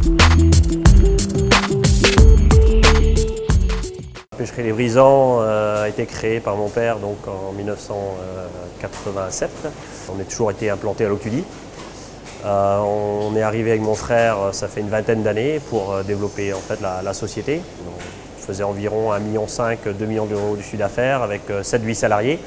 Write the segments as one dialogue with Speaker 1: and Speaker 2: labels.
Speaker 1: La pêcherie Les Brisants euh, a été créée par mon père donc en 1987. On a toujours été implanté à l'Octudie. Euh, on est arrivé avec mon frère, euh, ça fait une vingtaine d'années, pour développer en fait, la, société. On faisait environ 1,5 million, 2 millions d'euros de chiffre d'affaires avec 7-8 salariés.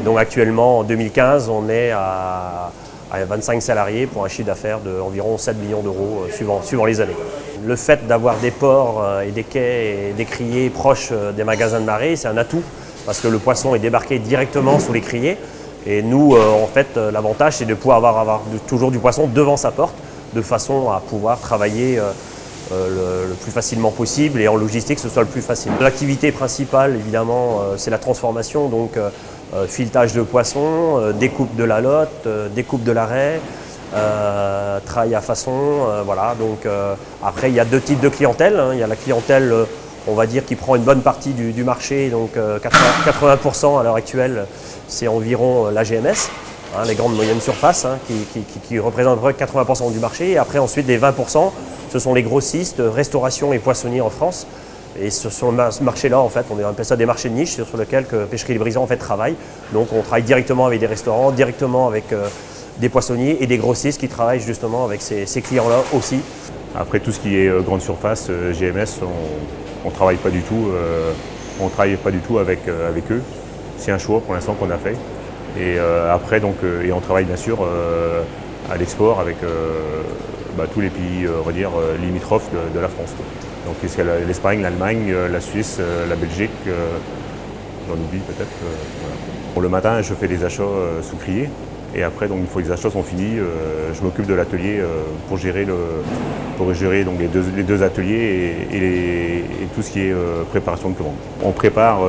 Speaker 1: Et donc actuellement, en 2015, on est à 25 salariés pour un chiffre d'affaires d'environ 7 millions d'euros suivant, suivant les années. Le fait d'avoir des ports euh, et des quais et des criers proches euh, des magasins de marée, c'est un atout parce que le poisson est débarqué directement sous les criers. Et nous, euh, en fait, l'avantage, c'est de pouvoir avoir, toujours du poisson devant sa porte, de façon à pouvoir travailler le, plus facilement possible et en logistique, ce soit le plus facile. L'activité principale, évidemment, c'est la transformation, donc filetage de poisson, découpe de la lotte, découpe de l'arrêt, euh, travail à façon, euh, voilà. Donc euh, après, il y a deux types de clientèle. Hein. Il y a la clientèle, on va dire, qui prend une bonne partie du, marché. Donc 80%, à l'heure actuelle, c'est environ la GMS. Hein, les grandes moyennes surfaces, hein, qui, représentent 80% du marché. Et après, ensuite, les 20%, ce sont les grossistes, restauration et poissonniers en France. Et sur ce marché-là, en fait, on appelle ça des marchés de niche sur lesquels que Pêcherie Les Brisants en fait, travaille. Donc on travaille directement avec des restaurants, directement avec des poissonniers et des grossistes qui travaillent justement avec ces, clients-là aussi.
Speaker 2: Après tout ce qui est euh, grande surface, euh, GMS, on ne travaille pas du tout, euh, on travaille pas du tout avec, avec eux. C'est un choix pour l'instant qu'on a fait. Et après, donc, et on travaille bien sûr à l'export avec bah, tous les pays va dire, limitrophes de, la France. Donc l'Espagne, l'Allemagne, la Suisse, la Belgique, j'en oublie peut-être. Pour le matin, je fais des achats sous crier. Et après, donc, une fois que les achats sont finis, euh, je m'occupe de l'atelier euh, pour gérer, pour gérer donc, les, deux, les ateliers et, tout ce qui est euh, préparation de commande. On prépare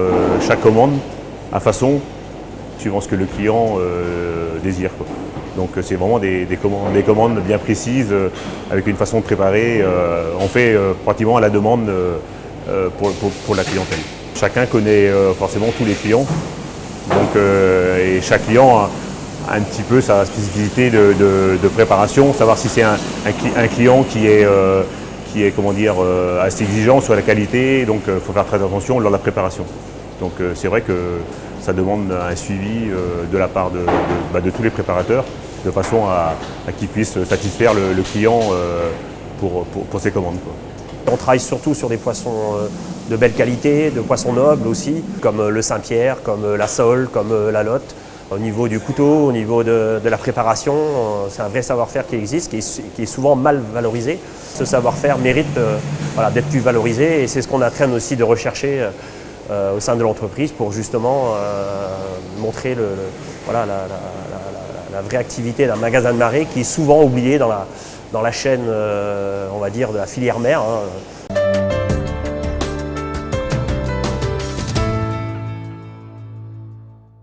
Speaker 2: chaque commande à façon suivant ce que le client désire. Donc c'est vraiment des, commandes, des, commandes, bien précises, avec une façon de préparer. on fait pratiquement à la demande pour, la clientèle. Chacun connaît forcément tous les clients. Donc, et chaque client a, un petit peu sa spécificité de, préparation, savoir si c'est un, client qui est, euh, qui est comment dire, euh, assez exigeant sur la qualité, donc il euh, faut faire très attention lors de la préparation. Donc c'est vrai que ça demande un suivi de la part de, bah, tous les préparateurs, de façon à, qu'ils puissent satisfaire le, client pour, ses commandes.
Speaker 1: On travaille surtout sur des poissons de belle qualité, de poissons nobles aussi, comme le Saint-Pierre, comme la sole, comme la lotte au niveau du couteau, au niveau de, la préparation. Euh, c'est un vrai savoir-faire qui existe, qui est, souvent mal valorisé. Ce savoir-faire mérite euh, d'être plus valorisé et c'est ce qu'on a aussi de rechercher euh, au sein de l'entreprise pour justement montrer le, voilà, la, vraie activité d'un magasin de marée qui est souvent oublié dans la, dans la chaîne, on va dire, de la filière mère. Hein.